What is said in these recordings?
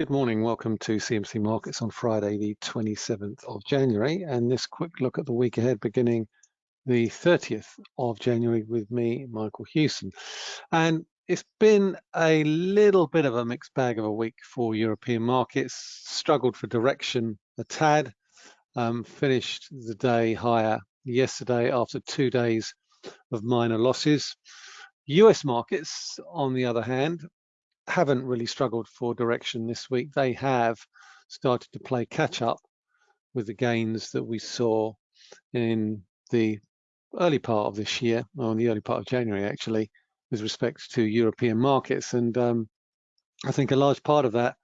Good morning. Welcome to CMC Markets on Friday, the 27th of January, and this quick look at the week ahead beginning the 30th of January with me, Michael Hewson. And it's been a little bit of a mixed bag of a week for European markets, struggled for direction a tad, um, finished the day higher yesterday after two days of minor losses. US markets, on the other hand, haven't really struggled for direction this week. They have started to play catch up with the gains that we saw in the early part of this year, or in the early part of January actually, with respect to European markets. And um, I think a large part of that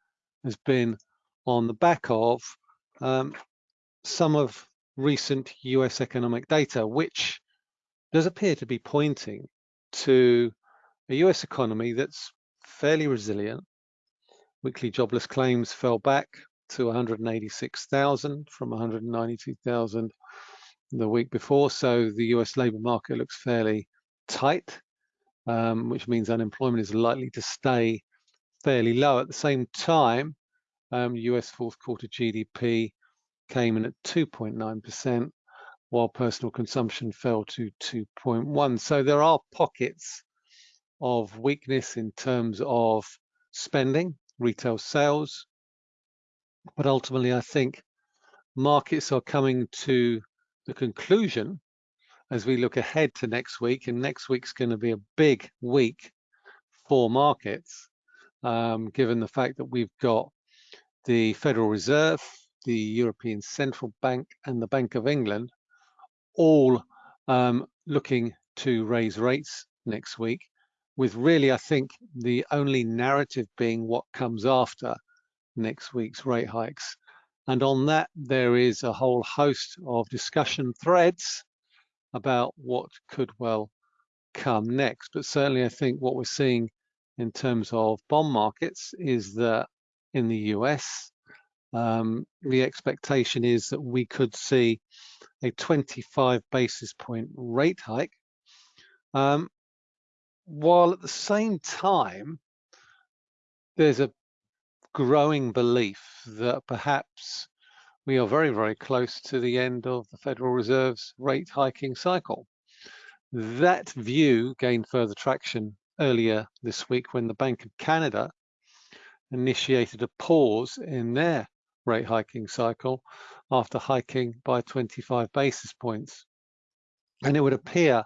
has been on the back of um, some of recent US economic data, which does appear to be pointing to a US economy that's fairly resilient. Weekly jobless claims fell back to 186,000 from 192,000 the week before. So the US labor market looks fairly tight, um, which means unemployment is likely to stay fairly low. At the same time, um, US fourth quarter GDP came in at 2.9%, while personal consumption fell to 2.1. So there are pockets of weakness in terms of spending, retail sales. But ultimately, I think markets are coming to the conclusion as we look ahead to next week, and next week's going to be a big week for markets, um, given the fact that we've got the Federal Reserve, the European Central Bank, and the Bank of England all um, looking to raise rates next week with really, I think, the only narrative being what comes after next week's rate hikes. And on that, there is a whole host of discussion threads about what could well come next. But certainly, I think what we're seeing in terms of bond markets is that in the US, um, the expectation is that we could see a 25 basis point rate hike. Um, while at the same time, there's a growing belief that perhaps we are very, very close to the end of the Federal Reserve's rate hiking cycle. That view gained further traction earlier this week when the Bank of Canada initiated a pause in their rate hiking cycle after hiking by 25 basis points. And it would appear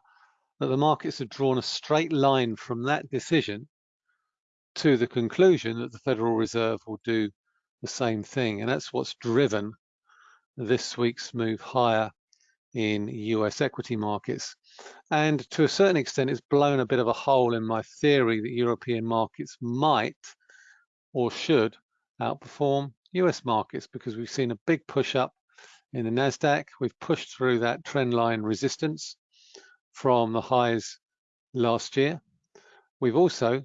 that the markets have drawn a straight line from that decision to the conclusion that the Federal Reserve will do the same thing. And that's what's driven this week's move higher in US equity markets. And to a certain extent, it's blown a bit of a hole in my theory that European markets might or should outperform US markets because we've seen a big push up in the NASDAQ. We've pushed through that trend line resistance from the highs last year. We've also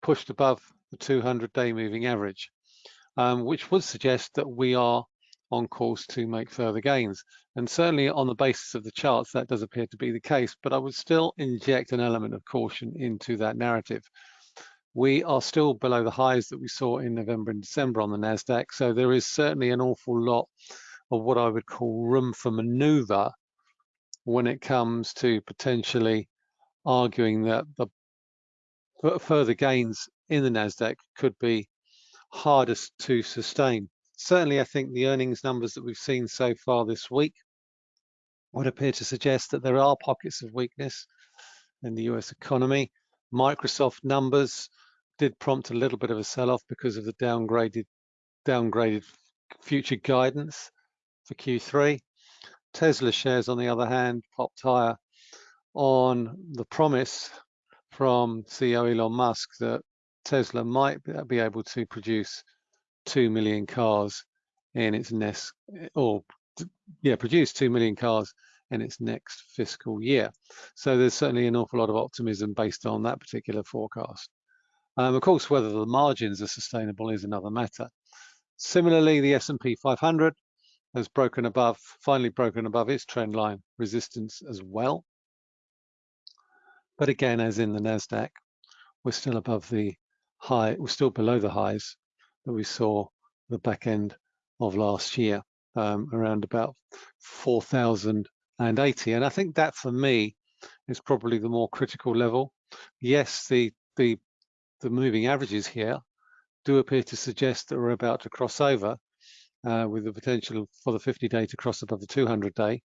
pushed above the 200-day moving average, um, which would suggest that we are on course to make further gains. And certainly on the basis of the charts, that does appear to be the case, but I would still inject an element of caution into that narrative. We are still below the highs that we saw in November and December on the NASDAQ, so there is certainly an awful lot of what I would call room for maneuver when it comes to potentially arguing that the further gains in the Nasdaq could be hardest to sustain. Certainly, I think the earnings numbers that we've seen so far this week would appear to suggest that there are pockets of weakness in the US economy. Microsoft numbers did prompt a little bit of a sell-off because of the downgraded downgraded future guidance for Q3. Tesla shares, on the other hand, popped higher on the promise from CEO Elon Musk that Tesla might be able to produce 2 million cars in its next, or yeah, produce 2 million cars in its next fiscal year. So there's certainly an awful lot of optimism based on that particular forecast. Um, of course, whether the margins are sustainable is another matter. Similarly, the S&P 500 has broken above, finally broken above its trend line resistance as well. But again, as in the NASDAQ, we're still above the high, we're still below the highs that we saw the back end of last year, um, around about 4,080. And I think that for me is probably the more critical level. Yes, the, the, the moving averages here do appear to suggest that we're about to cross over uh, with the potential for the 50 day to cross above the 200 day,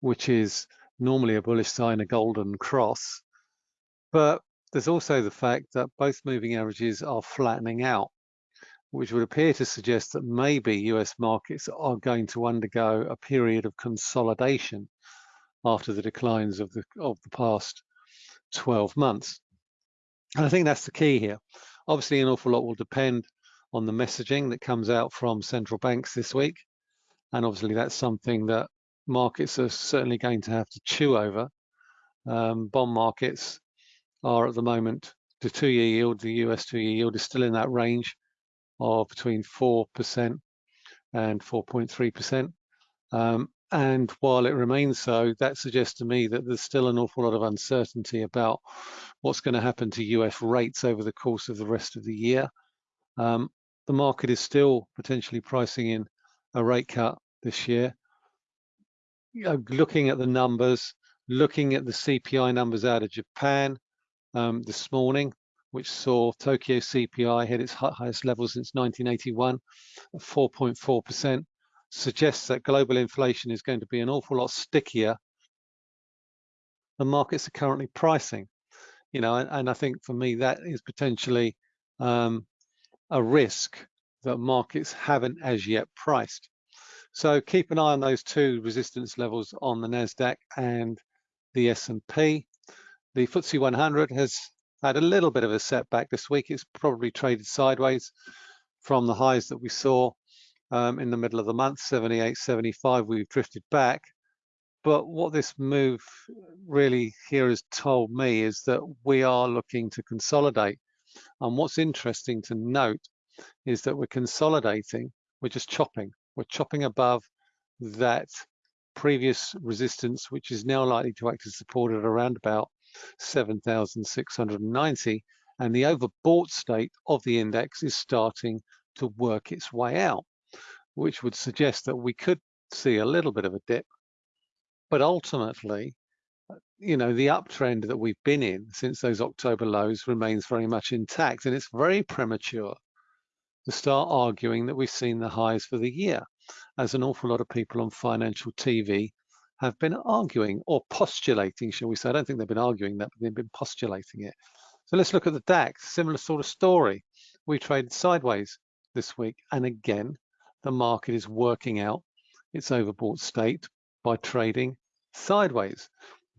which is normally a bullish sign, a golden cross. But there's also the fact that both moving averages are flattening out, which would appear to suggest that maybe US markets are going to undergo a period of consolidation after the declines of the of the past 12 months. And I think that's the key here. Obviously, an awful lot will depend on the messaging that comes out from central banks this week. And obviously, that's something that markets are certainly going to have to chew over. Um, bond markets are at the moment, the two-year yield, the US two-year yield is still in that range of between 4% and 4.3%. Um, and while it remains so, that suggests to me that there's still an awful lot of uncertainty about what's going to happen to US rates over the course of the rest of the year. Um, the market is still potentially pricing in a rate cut this year. You know, looking at the numbers, looking at the CPI numbers out of Japan um, this morning, which saw Tokyo CPI hit its highest level since 1981 at 4.4% suggests that global inflation is going to be an awful lot stickier than markets are currently pricing. You know, and, and I think for me that is potentially um, a risk that markets haven't as yet priced. So keep an eye on those two resistance levels on the Nasdaq and the S&P. The FTSE 100 has had a little bit of a setback this week. It's probably traded sideways from the highs that we saw um, in the middle of the month, 78, 75, we've drifted back. But what this move really here has told me is that we are looking to consolidate. And what's interesting to note is that we're consolidating, we're just chopping. We're chopping above that previous resistance, which is now likely to act as support at around about 7,690. And the overbought state of the index is starting to work its way out which would suggest that we could see a little bit of a dip. But ultimately, you know, the uptrend that we've been in since those October lows remains very much intact. And it's very premature to start arguing that we've seen the highs for the year, as an awful lot of people on financial TV have been arguing or postulating, shall we say. I don't think they've been arguing that, but they've been postulating it. So let's look at the DAX, similar sort of story. We traded sideways this week. And again, the market is working out its overbought state by trading sideways,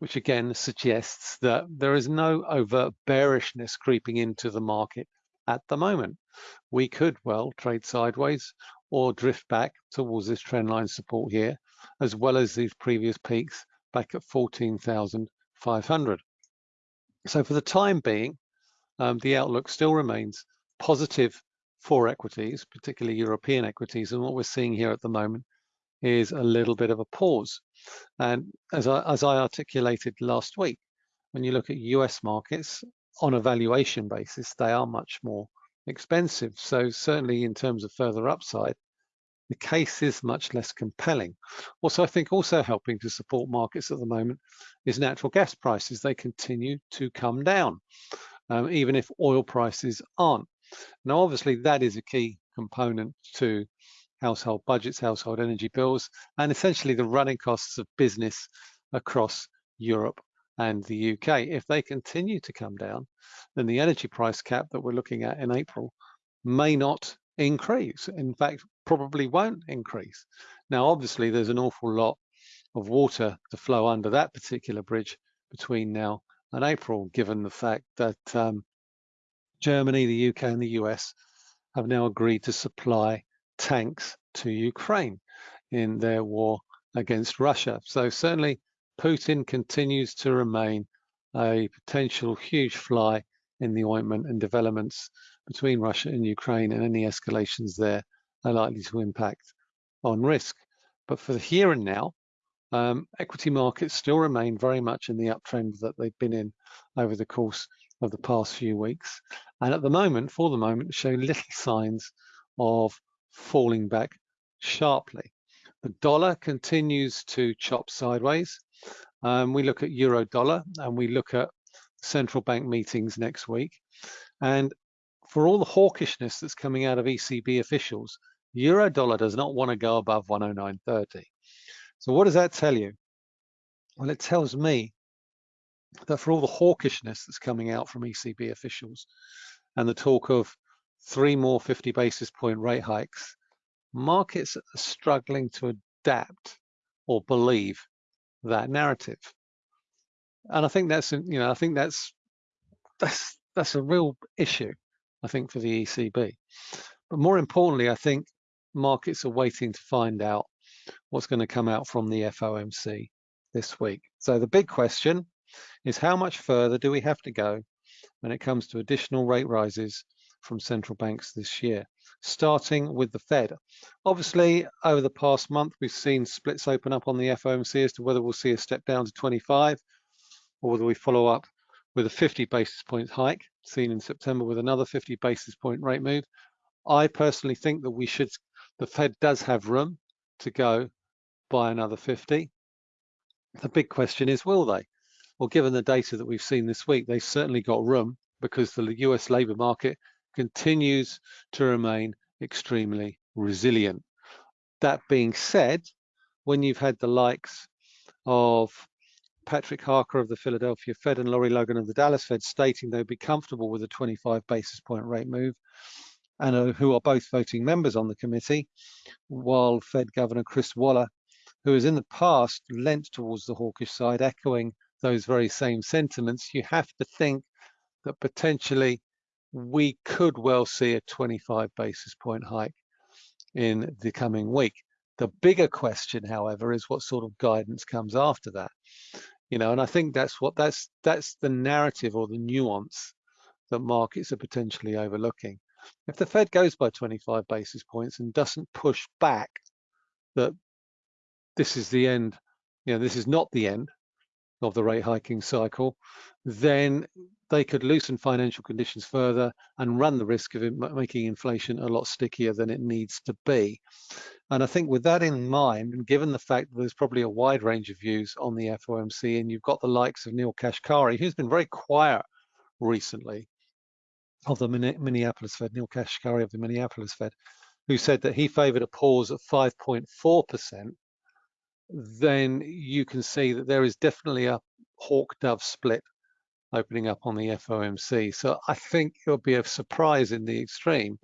which again suggests that there is no overt bearishness creeping into the market at the moment. We could well trade sideways or drift back towards this trendline support here, as well as these previous peaks back at 14,500. So for the time being, um, the outlook still remains positive for equities, particularly European equities. And what we're seeing here at the moment is a little bit of a pause. And as I, as I articulated last week, when you look at US markets on a valuation basis, they are much more expensive. So certainly in terms of further upside, the case is much less compelling. Also, I think also helping to support markets at the moment is natural gas prices. They continue to come down, um, even if oil prices aren't. Now, obviously, that is a key component to household budgets, household energy bills, and essentially the running costs of business across Europe and the UK. If they continue to come down, then the energy price cap that we're looking at in April may not increase. In fact, probably won't increase. Now, obviously, there's an awful lot of water to flow under that particular bridge between now and April, given the fact that um, Germany, the UK and the US have now agreed to supply tanks to Ukraine in their war against Russia. So certainly Putin continues to remain a potential huge fly in the ointment and developments between Russia and Ukraine and any escalations there are likely to impact on risk. But for the here and now, um, equity markets still remain very much in the uptrend that they've been in over the course of the past few weeks. And at the moment, for the moment, show little signs of falling back sharply. The dollar continues to chop sideways. Um, we look at euro dollar and we look at central bank meetings next week. And for all the hawkishness that's coming out of ECB officials, euro dollar does not want to go above 109.30. So what does that tell you? Well, it tells me that for all the hawkishness that's coming out from ECB officials and the talk of three more 50 basis point rate hikes, markets are struggling to adapt or believe that narrative. And I think that's, you know, I think that's that's that's a real issue, I think, for the ECB. But more importantly, I think markets are waiting to find out what's going to come out from the FOMC this week. So the big question is how much further do we have to go when it comes to additional rate rises from central banks this year, starting with the Fed. Obviously, over the past month, we've seen splits open up on the FOMC as to whether we'll see a step down to 25 or whether we follow up with a 50 basis point hike seen in September with another 50 basis point rate move. I personally think that we should, the Fed does have room to go by another 50. The big question is, will they? Well, given the data that we've seen this week, they've certainly got room because the US labor market continues to remain extremely resilient. That being said, when you've had the likes of Patrick Harker of the Philadelphia Fed and Lori Logan of the Dallas Fed stating they'd be comfortable with a 25 basis point rate move, and uh, who are both voting members on the committee, while Fed Governor Chris Waller, who has in the past lent towards the hawkish side, echoing those very same sentiments, you have to think that potentially we could well see a 25 basis point hike in the coming week. The bigger question, however, is what sort of guidance comes after that. You know, and I think that's what that's that's the narrative or the nuance that markets are potentially overlooking. If the Fed goes by 25 basis points and doesn't push back that this is the end, you know, this is not the end of the rate hiking cycle, then they could loosen financial conditions further and run the risk of making inflation a lot stickier than it needs to be. And I think with that in mind, and given the fact that there's probably a wide range of views on the FOMC, and you've got the likes of Neel Kashkari, who's been very quiet recently, of the Minneapolis Fed, Neel Kashkari of the Minneapolis Fed, who said that he favored a pause at 5.4%, then you can see that there is definitely a hawk dove split opening up on the FOMC. So I think it would be a surprise in the extreme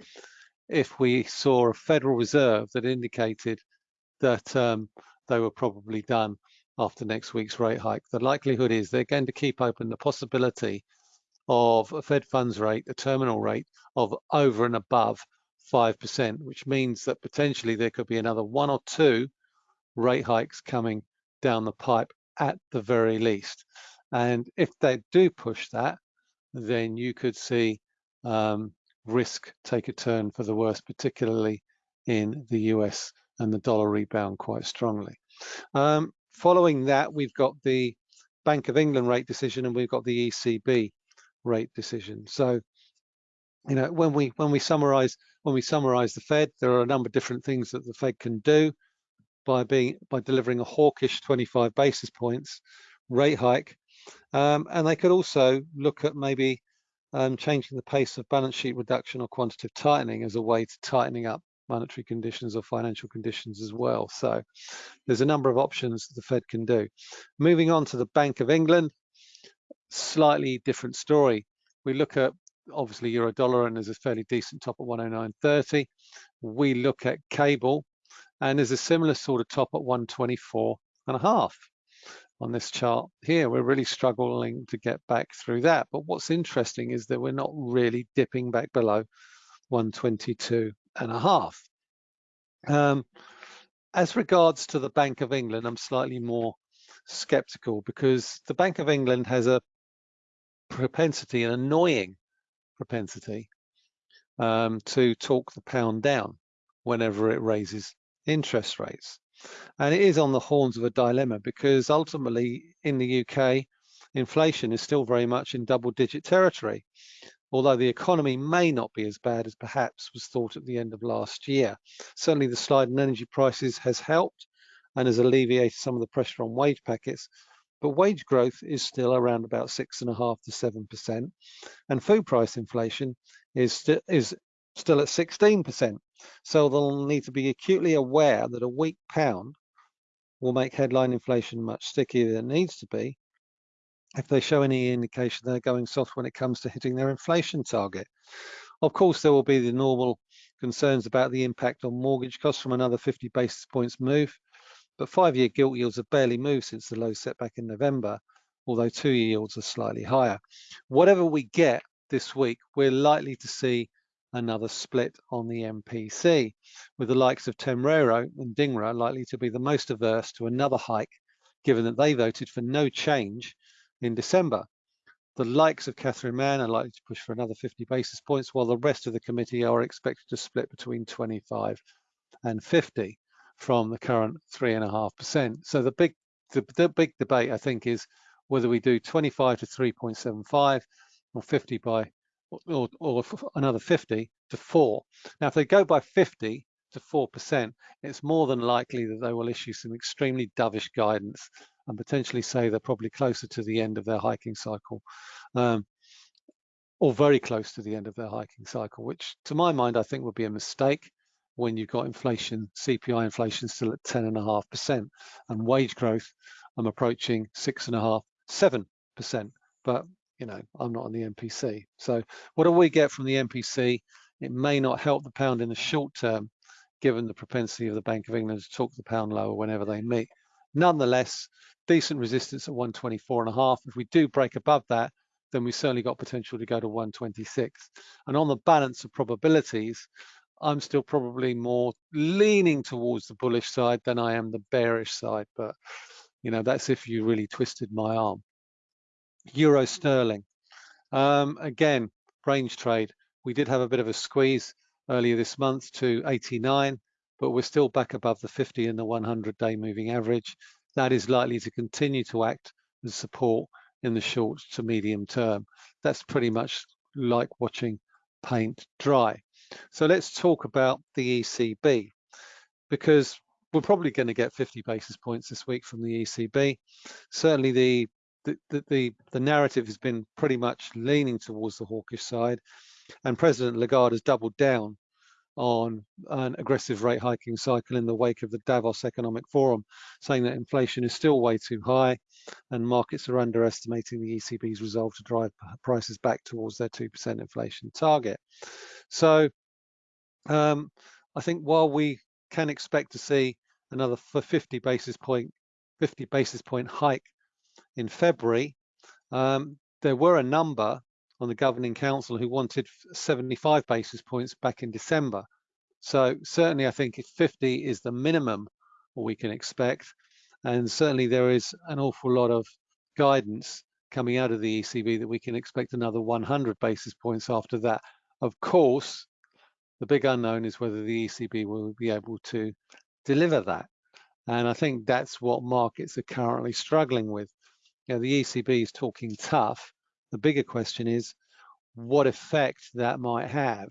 if we saw a Federal Reserve that indicated that um, they were probably done after next week's rate hike. The likelihood is they're going to keep open the possibility of a Fed funds rate, a terminal rate of over and above 5%, which means that potentially there could be another one or two rate hikes coming down the pipe at the very least. And if they do push that, then you could see um, risk take a turn for the worse, particularly in the US and the dollar rebound quite strongly. Um, following that, we've got the Bank of England rate decision and we've got the ECB rate decision. So, you know, when we when we summarize when we summarize the Fed, there are a number of different things that the Fed can do by being by delivering a hawkish 25 basis points rate hike, um, and they could also look at maybe um, changing the pace of balance sheet reduction or quantitative tightening as a way to tightening up monetary conditions or financial conditions as well. So there's a number of options the Fed can do. Moving on to the Bank of England, slightly different story. We look at obviously euro dollar and there's a fairly decent top at 109.30. We look at cable and there's a similar sort of top at 124 and a half on this chart here. We're really struggling to get back through that. But what's interesting is that we're not really dipping back below 122 and a half. Um, as regards to the Bank of England, I'm slightly more skeptical because the Bank of England has a propensity, an annoying propensity um, to talk the pound down whenever it raises interest rates. And it is on the horns of a dilemma because ultimately in the UK, inflation is still very much in double digit territory. although the economy may not be as bad as perhaps was thought at the end of last year. Certainly the slide in energy prices has helped and has alleviated some of the pressure on wage packets, but wage growth is still around about six and a half to seven percent, and food price inflation is still is still at 16%. So they'll need to be acutely aware that a weak pound will make headline inflation much stickier than it needs to be if they show any indication they're going soft when it comes to hitting their inflation target. Of course, there will be the normal concerns about the impact on mortgage costs from another 50 basis points move, but five-year gilt yields have barely moved since the low setback in November, although two-year yields are slightly higher. Whatever we get this week, we're likely to see another split on the MPC, with the likes of Tenreyro and Dhingra likely to be the most averse to another hike, given that they voted for no change in December. The likes of Catherine Mann are likely to push for another 50 basis points, while the rest of the committee are expected to split between 25 and 50 from the current three and a half percent. So the big the, the big debate, I think, is whether we do 25 to 3.75 or 50 by or, or another 50 to 4. Now, if they go by 50 to 4%, it's more than likely that they will issue some extremely dovish guidance and potentially say they're probably closer to the end of their hiking cycle um, or very close to the end of their hiking cycle, which to my mind, I think would be a mistake when you've got inflation, CPI inflation still at 10.5% and wage growth, I'm approaching six and a half, seven percent. But you know, I'm not on the MPC. So what do we get from the MPC? It may not help the pound in the short term, given the propensity of the Bank of England to talk the pound lower whenever they meet. Nonetheless, decent resistance at 124 and a half. If we do break above that, then we certainly got potential to go to 126. And on the balance of probabilities, I'm still probably more leaning towards the bullish side than I am the bearish side. But, you know, that's if you really twisted my arm. Euro sterling. Um, again, range trade. We did have a bit of a squeeze earlier this month to 89, but we're still back above the 50 and the 100 day moving average. That is likely to continue to act as support in the short to medium term. That's pretty much like watching paint dry. So let's talk about the ECB because we're probably going to get 50 basis points this week from the ECB. Certainly the the, the, the narrative has been pretty much leaning towards the hawkish side and President Lagarde has doubled down on an aggressive rate hiking cycle in the wake of the Davos Economic Forum, saying that inflation is still way too high and markets are underestimating the ECB's resolve to drive prices back towards their 2% inflation target. So um, I think while we can expect to see another 50 basis point 50 basis point hike in February, um, there were a number on the governing council who wanted 75 basis points back in December. So certainly I think 50 is the minimum we can expect. And certainly there is an awful lot of guidance coming out of the ECB that we can expect another 100 basis points after that. Of course, the big unknown is whether the ECB will be able to deliver that. And I think that's what markets are currently struggling with. You know, the ECB is talking tough. The bigger question is what effect that might have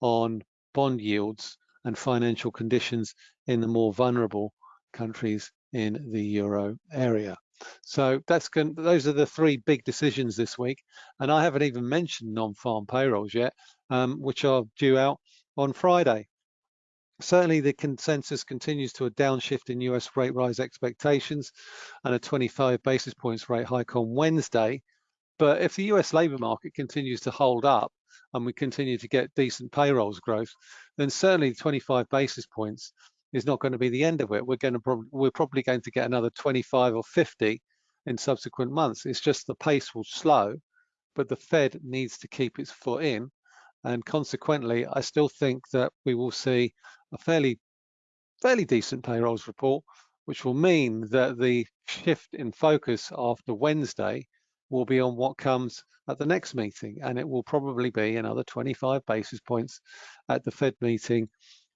on bond yields and financial conditions in the more vulnerable countries in the euro area. So that's those are the three big decisions this week. And I haven't even mentioned non-farm payrolls yet, um, which are due out on Friday. Certainly the consensus continues to a downshift in US rate rise expectations and a 25 basis points rate hike on Wednesday. But if the US labor market continues to hold up and we continue to get decent payrolls growth, then certainly 25 basis points is not going to be the end of it. We're going to prob we're probably going to get another 25 or 50 in subsequent months. It's just the pace will slow, but the Fed needs to keep its foot in. And consequently, I still think that we will see a fairly fairly decent payrolls report, which will mean that the shift in focus after Wednesday will be on what comes at the next meeting, and it will probably be another 25 basis points at the Fed meeting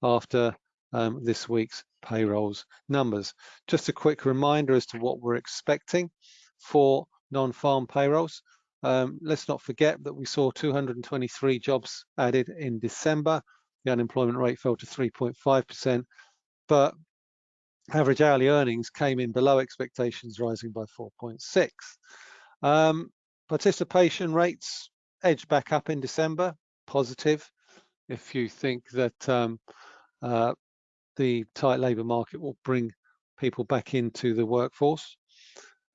after um, this week's payrolls numbers. Just a quick reminder as to what we're expecting for non-farm payrolls. Um, let's not forget that we saw 223 jobs added in December. The unemployment rate fell to 3.5%, but average hourly earnings came in below expectations, rising by 4.6. Um, participation rates edged back up in December, positive. If you think that um, uh, the tight labour market will bring people back into the workforce.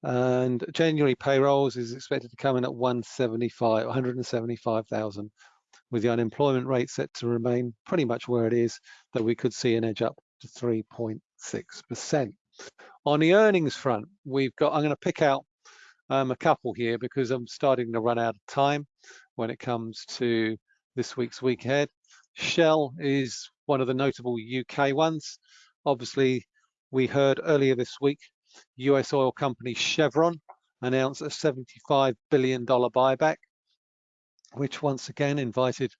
And January payrolls is expected to come in at 175, 175,000, with the unemployment rate set to remain pretty much where it is, that we could see an edge up to 3.6%. On the earnings front, we've got, I'm going to pick out um, a couple here because I'm starting to run out of time when it comes to this week's week ahead. Shell is one of the notable UK ones. Obviously, we heard earlier this week, US oil company Chevron announced a $75 billion buyback, which once again invited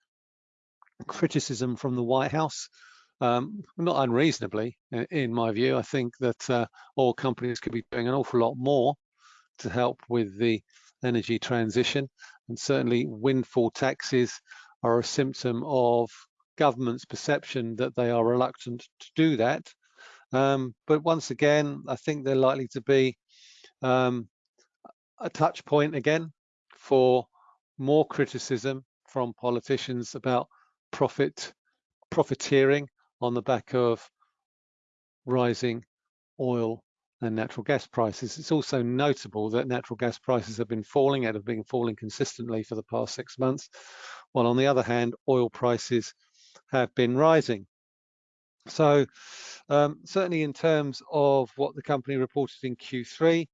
criticism from the White House. Um, not unreasonably, in my view. I think that uh, oil companies could be doing an awful lot more to help with the energy transition. And certainly windfall taxes are a symptom of government's perception that they are reluctant to do that. Um, but once again, I think they're likely to be um, a touch point again for more criticism from politicians about profit profiteering on the back of rising oil and natural gas prices. It's also notable that natural gas prices have been falling and have been falling consistently for the past six months, while on the other hand, oil prices have been rising. So um, certainly in terms of what the company reported in Q3,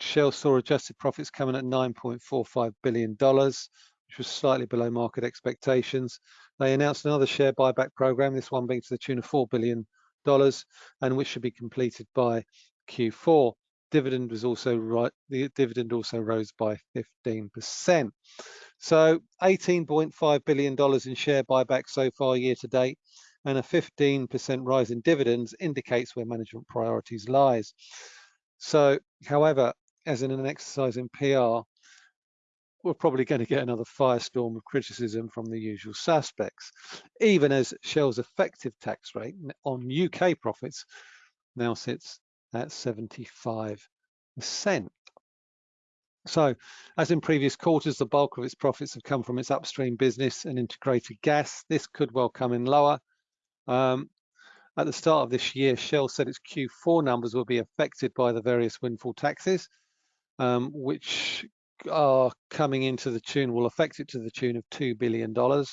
Shell saw adjusted profits coming at $9.45 billion, which was slightly below market expectations. They announced another share buyback program, this one being to the tune of $4 billion, and which should be completed by Q4. Dividend was also right, the dividend also rose by 15%. So $18.5 billion in share buyback so far year to date, and a 15% rise in dividends indicates where management priorities lies. So, however, as in an exercise in PR, we're probably going to get another firestorm of criticism from the usual suspects, even as Shell's effective tax rate on UK profits now sits at 75%. So, as in previous quarters, the bulk of its profits have come from its upstream business and integrated gas. This could well come in lower. Um, at the start of this year, Shell said its Q4 numbers will be affected by the various windfall taxes, um, which are coming into the tune, will affect it to the tune of $2 billion. The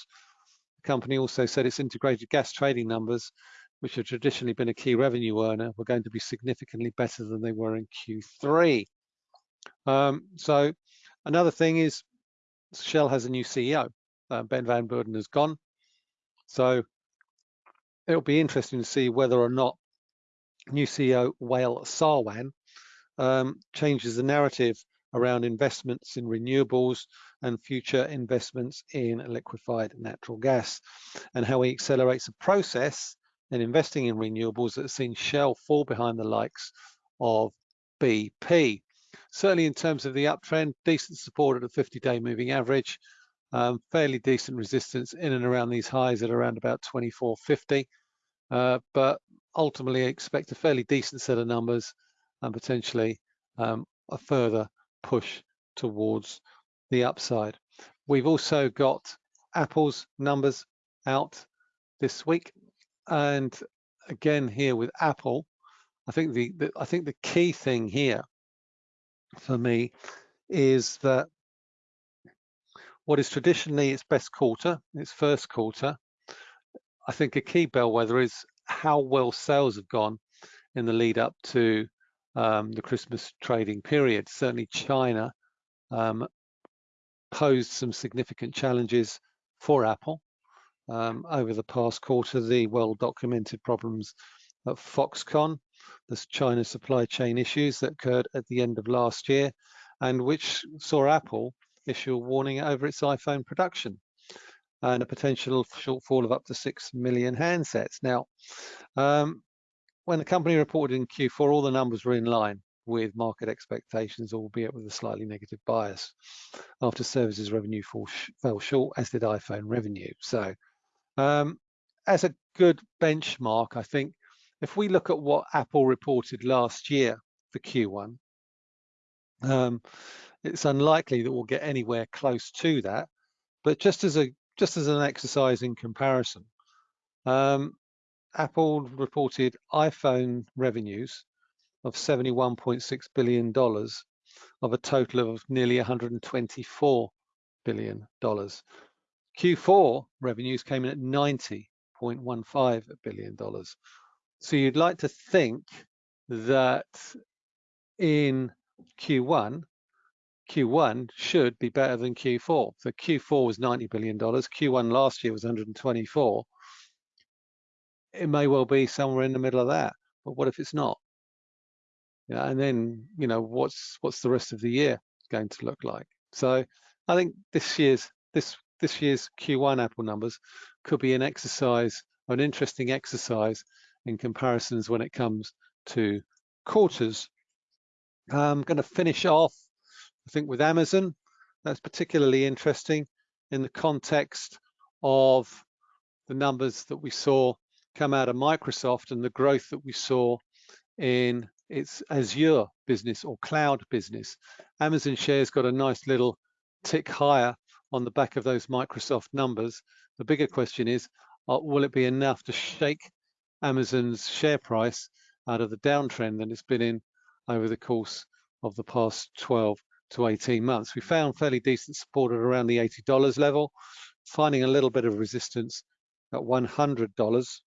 company also said its integrated gas trading numbers, which have traditionally been a key revenue earner, were going to be significantly better than they were in Q3. Um, so another thing is Shell has a new CEO. Uh, ben Van Beurden has gone. So it'll be interesting to see whether or not new CEO Wael Sawan um, changes the narrative around investments in renewables and future investments in liquefied natural gas and how he accelerates a process in investing in renewables that seen Shell fall behind the likes of BP. Certainly in terms of the uptrend, decent support at a 50-day moving average, um, fairly decent resistance in and around these highs at around about 24.50. Uh, but ultimately expect a fairly decent set of numbers and potentially um, a further push towards the upside. We've also got Apple's numbers out this week. And again, here with Apple, I think the, the I think the key thing here for me is that what is traditionally its best quarter, its first quarter, I think a key bellwether is how well sales have gone in the lead up to um, the Christmas trading period. Certainly China um, posed some significant challenges for Apple um, over the past quarter. The well-documented problems at Foxconn, the China supply chain issues that occurred at the end of last year, and which saw Apple issue a warning over its iPhone production and a potential shortfall of up to 6 million handsets. Now, um, when the company reported in Q4, all the numbers were in line with market expectations, albeit with a slightly negative bias. After services revenue fall, fell short, as did iPhone revenue. So um, as a good benchmark, I think if we look at what Apple reported last year for Q1, um, it's unlikely that we'll get anywhere close to that. But just as a just as an exercise in comparison, um, Apple reported iPhone revenues of $71.6 billion of a total of nearly $124 billion. Q4 revenues came in at $90.15 billion. So you'd like to think that in Q1, Q1 should be better than Q4. So Q4 was $90 billion. Q1 last year was 124. It may well be somewhere in the middle of that, but what if it's not? Yeah, and then, you know, what's what's the rest of the year going to look like? So I think this year's this this year's Q1 Apple numbers could be an exercise, an interesting exercise in comparisons when it comes to quarters. I'm going to finish off, I think, with Amazon. That's particularly interesting in the context of the numbers that we saw come out of Microsoft and the growth that we saw in its Azure business or cloud business. Amazon shares got a nice little tick higher on the back of those Microsoft numbers. The bigger question is, uh, will it be enough to shake Amazon's share price out of the downtrend that it's been in over the course of the past 12 to 18 months? We found fairly decent support at around the $80 level, finding a little bit of resistance at $100.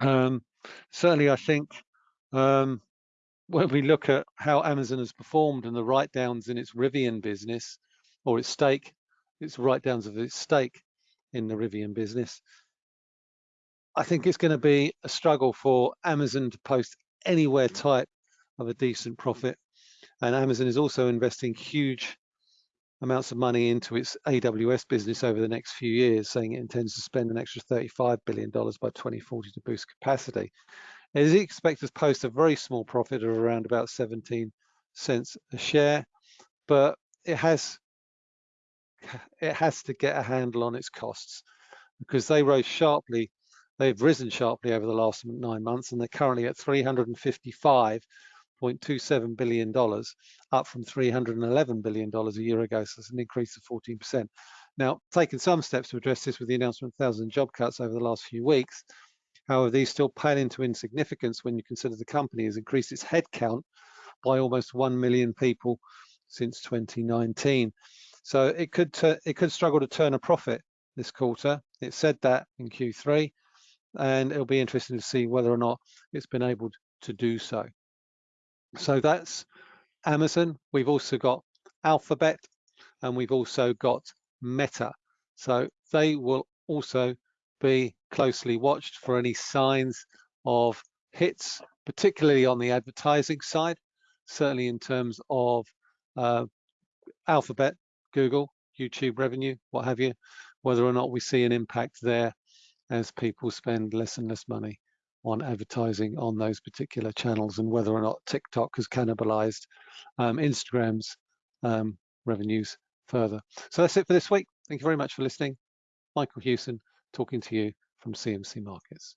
Um, certainly, I think um, when we look at how Amazon has performed and the write-downs in its Rivian business or its stake its write-downs of its stake in the Rivian business. I think it's going to be a struggle for Amazon to post anywhere type of a decent profit. And Amazon is also investing huge amounts of money into its AWS business over the next few years, saying it intends to spend an extra $35 billion by 2040 to boost capacity. It is expected to post a very small profit of around about 17 cents a share, but it has it has to get a handle on its costs because they rose sharply. They've risen sharply over the last nine months, and they're currently at 355.27 billion dollars, up from 311 billion dollars a year ago. So it's an increase of 14%. Now, taking some steps to address this with the announcement of 1,000 job cuts over the last few weeks. However, these still pale into insignificance when you consider the company has increased its headcount by almost 1 million people since 2019. So it could it could struggle to turn a profit this quarter. It said that in Q3, and it'll be interesting to see whether or not it's been able to do so. So that's Amazon. We've also got Alphabet, and we've also got Meta. So they will also be closely watched for any signs of hits, particularly on the advertising side, certainly in terms of uh, Alphabet Google, YouTube revenue, what have you, whether or not we see an impact there as people spend less and less money on advertising on those particular channels and whether or not TikTok has cannibalized um, Instagram's um, revenues further. So that's it for this week. Thank you very much for listening. Michael Hewson talking to you from CMC Markets.